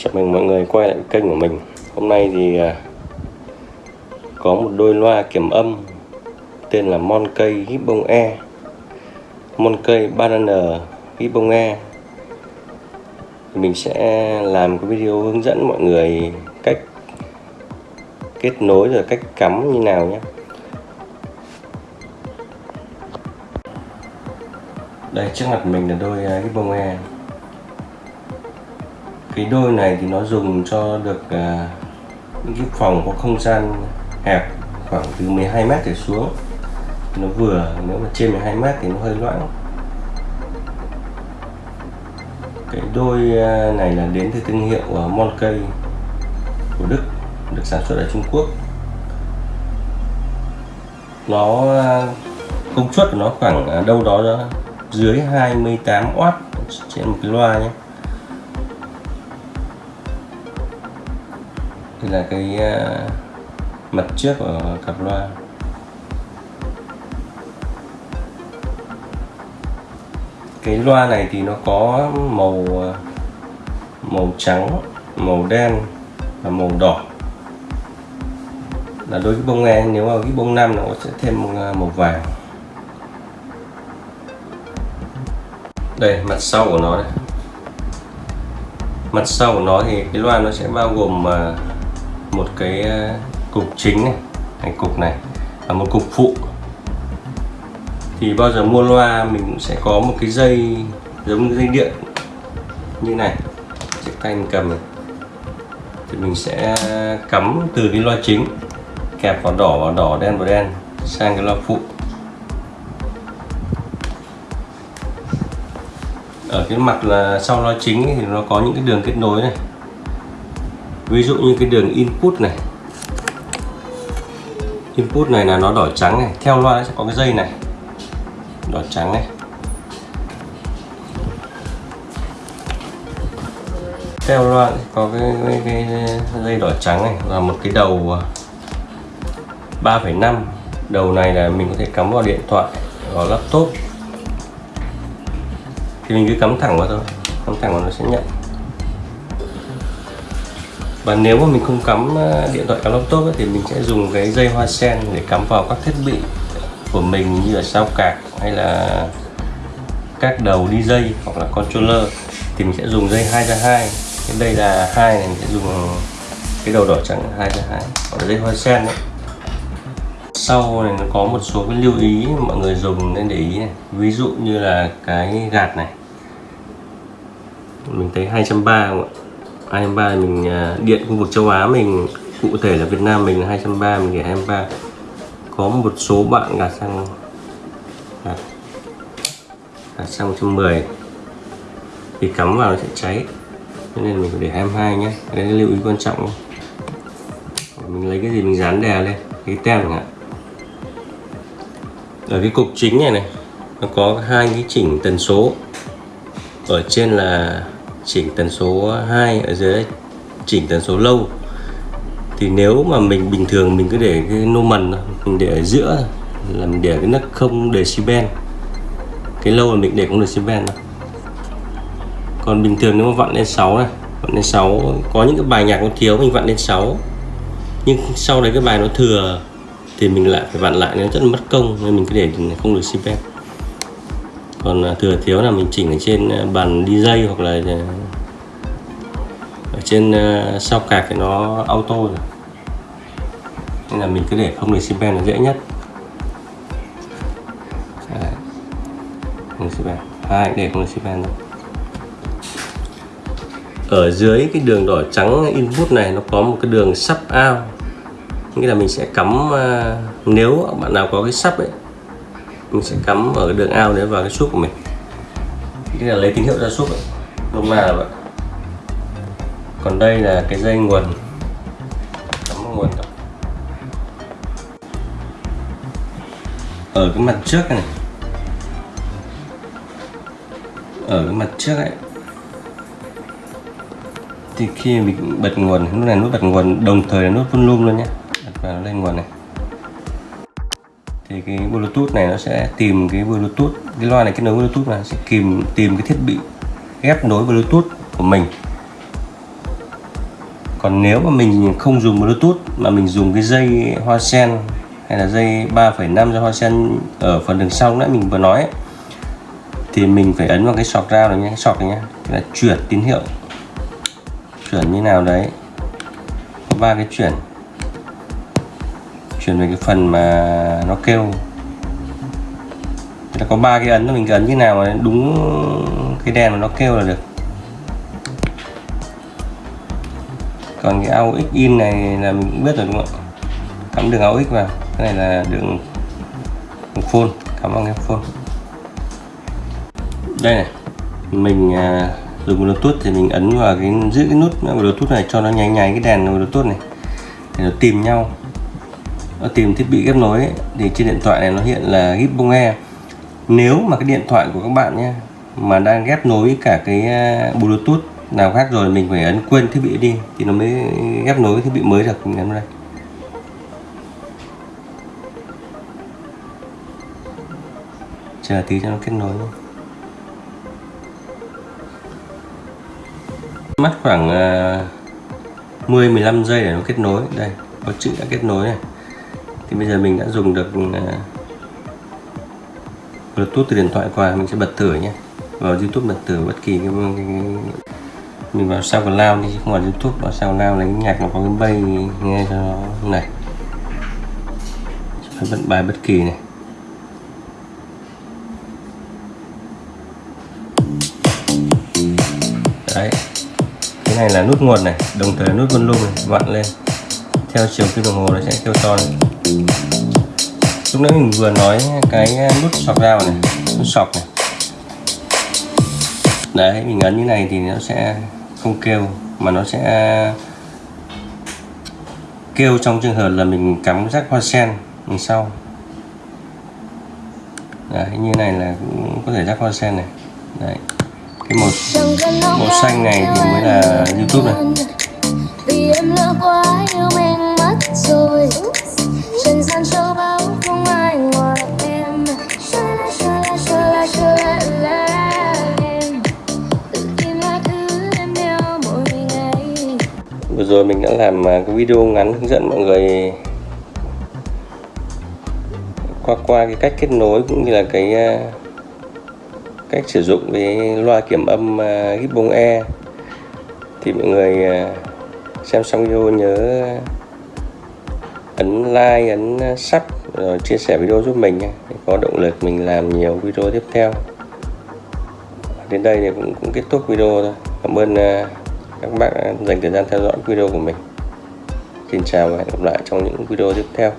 Chào mừng mọi người quay lại kênh của mình. Hôm nay thì à, có một đôi loa kiểm âm tên là Monkey Gibbon E. Monkey Banana Gibbon E. Mình sẽ làm cái video hướng dẫn mọi người cách kết nối rồi cách cắm như nào nhé. Đây trước mặt mình là đôi à, Gibbon E cái đôi này thì nó dùng cho được à, những cái phòng có không gian hẹp khoảng từ 12 mét trở xuống. Nó vừa nếu mà trên 12 mét thì nó hơi loãng. Cái đôi à, này là đến từ thương hiệu à, uh, Monkey của Đức được sản xuất ở Trung Quốc. Nó à, công suất của nó khoảng đâu đó dưới 28W trên một cái loa nhé. Đây là cái ờ, mặt trước của cặp loa. Cái loa này thì nó có màu ờ, màu trắng, màu đen và màu đỏ. Là đối với bông nghe, nếu mà cái bông nam nó sẽ thêm một màu vàng. Đây, mặt sau của nó đây. Mặt sau của nó thì cái loa nó sẽ bao gồm một cái ờ, cục chính này cái cục này và một cục phụ. Thì bao giờ mua loa mình cũng sẽ có một cái dây, giống như dây điện như này, chiếc tay mình cầm này. Thì mình sẽ cắm từ cái loa chính, kẹp vào đỏ vào đỏ đen, vào đen sang cái loa phụ. Ở cái mặt là sau loa chính thì nó có những cái đường kết nối này ví dụ như cái đường input này. Input này là nó đỏ trắng này. Theo loa sẽ có cái dây này. Đỏ trắng này. Theo loa có cái, cái, cái dây đỏ trắng này. Và một cái đầu à, 3,5 đầu này là mình có thể cắm vào điện thoại vào laptop. Thì mình cứ cắm thẳng vào thôi. Cắm thẳng vào nó sẽ nhận và nếu mà mình không cắm ờ, điện thoại cắm laptop ấy, thì mình sẽ dùng cái dây hoa sen để cắm vào các thiết bị của mình như là sao cạc hay là các đầu đi dây hoặc là controller. Thì mình sẽ dùng dây 2 ra 2 cái đây là hai này mình sẽ dùng cái đầu đỏ trắng 2 ra 2 hoặc là dây hoa sen đấy sau này nó có một số cái lưu ý mọi người dùng nên để ý này. ví dụ như là cái gạt này. Mình thấy 230 không ạ? 223 mình à, điện khu vực châu Á mình cụ thể là Việt Nam mình là 230 mình để 23 có một số bạn gạt sang gạt, gạt sang 110 thì cắm vào nó sẽ cháy. Cho nên mình phải để 22 nhé. Đây là lưu ý quan trọng. Mình lấy cái gì mình dán đè lên cái tem chẳng hạn. Ở cái cục chính này này nó có hai cái chỉnh tần số. Ở trên là chỉnh tần số 2 ở dưới, chỉnh tần số lâu. Thì nếu mà mình bình thường mình cứ để cái nô mần mình để ở giữa là mình để cái nấc không decibel. Cái lâu là mình để không decibel đâu còn bình thường nếu mà vặn lên 6 này, vặn lên 6 có những cái bài nhạc nó thiếu, mình vặn lên 6 nhưng sau đấy cái bài nó thừa, thì mình lại phải vặn lại, nó rất là mất công, nên mình cứ để không được decibel còn à, thừa thiếu là mình chỉnh ở trên à, bàn DJ hoặc là à, ở trên sau cạc thì nó auto rồi. Nên là mình cứ để không decibel là dễ nhất. Không decibel hai, để không decibel thôi. Ở dưới cái đường đỏ trắng input này nó có một cái đường sub out. Nghĩa là mình sẽ cắm nếu bạn nào có cái sub ấy mình sẽ cắm ở đường ao đấy vào cái suốt của mình. Đây là lấy tín hiệu ra suốt lúc nào là vậy. Còn đây là cái dây nguồn. Cắm nguồn ở cái mặt trước này. Ở cái mặt trước ấy. Thì khi mình bật nguồn, lúc này nút bật nguồn, đồng thời là nút volume luôn nhé. Bật vào lên nguồn này thì cái bluetooth này nó sẽ tìm cái bluetooth cái loa này kết nối bluetooth là sẽ tìm tìm cái thiết bị ghép nối bluetooth của mình. Còn nếu mà mình không dùng bluetooth mà mình dùng cái dây hoa sen hay là dây 3,5 do hoa sen ở phần đường sau nãy mình vừa nói ấy, thì mình phải ấn vào cái sọc ra này nhé cái sọc này nhé là chuyển tín hiệu. Chuyển như nào đấy? Có ba cái chuyển chuyển về cái phần mà nó kêu. Là có ba cái ấn mình ấn như nào mà đúng cái đèn mà nó kêu là được. Còn cái AUX in này là mình cũng biết rồi đúng không ạ? Cắm đường AUX vào. Cái này là đường, đường phone cắm vào cái phone. Đây này mình à, dùng bluetooth thì mình ấn vào cái giữ cái nút bluetooth này cho nó nháy nháy cái đèn bluetooth này. Để nó tìm nhau tìm thiết bị ghép nối ấy, thì trên điện thoại này nó hiện là Gibbon Air nếu mà cái điện thoại của các bạn nhé mà đang ghép nối cả cái à, bluetooth nào khác rồi mình phải ấn quên thiết bị đi thì nó mới ghép nối thiết bị mới được mình ấn đây. Chờ tí cho nó kết nối mất khoảng à, 10 15 giây để nó kết nối. Đây có chữ đã kết nối này thì bây giờ mình đã dùng được uh, Bluetooth từ điện thoại qua mình sẽ bật thử nhé. Vào YouTube bật thử bất kỳ cái, cái, cái mình vào SoundCloud đi không vào YouTube vào SoundCloud lấy nhạc nó có cái bay nghe cho nó này. Phải bật bài bất kỳ này. Đấy. Cái này là nút nguồn này đồng thời nút volume này vặn lên. Theo chiều kim đồng hồ nó sẽ kêu to lúc nãy mình vừa nói cái ờ, nút sọc dao này, nút sọc này. Đấy, mình ấn như này thì nó sẽ không kêu, mà nó sẽ kêu trong trường hợp là mình cắm rác hoa sen đằng sau. Đấy, như này là cũng có thể rác hoa sen này. Đấy, cái màu màu xanh này thì mới là youtube này. Vì em lỡ quá yêu mất rồi. Rồi mình đã làm à, cái video ngắn hướng dẫn mọi người qua qua cái cách kết nối cũng như là cái à, cách sử dụng cái loa kiểm âm à, Gibbon E thì mọi người xem xong video nhớ ấn like ấn sub rồi chia sẻ video giúp mình để có động lực mình làm nhiều video tiếp theo. Đến đây thì cũng, cũng kết thúc video thôi. Cảm ơn uh, các bạn dành thời gian theo dõi video của mình. Xin chào và hẹn gặp lại trong những video tiếp theo.